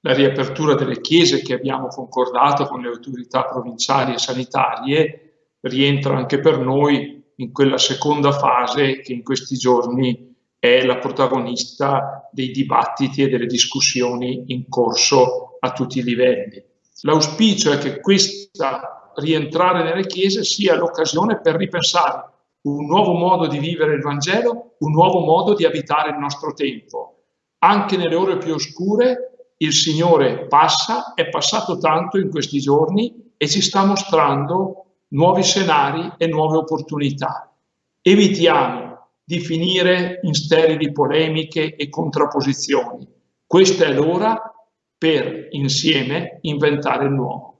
la riapertura delle chiese che abbiamo concordato con le autorità provinciali e sanitarie rientra anche per noi in quella seconda fase che in questi giorni è la protagonista dei dibattiti e delle discussioni in corso a tutti i livelli. L'auspicio è che questa rientrare nelle chiese sia l'occasione per ripensare un nuovo modo di vivere il Vangelo, un nuovo modo di abitare il nostro tempo. Anche nelle ore più oscure il Signore passa, è passato tanto in questi giorni e ci sta mostrando nuovi scenari e nuove opportunità. Evitiamo di finire in sterili polemiche e contrapposizioni. Questa è l'ora per insieme inventare il nuovo.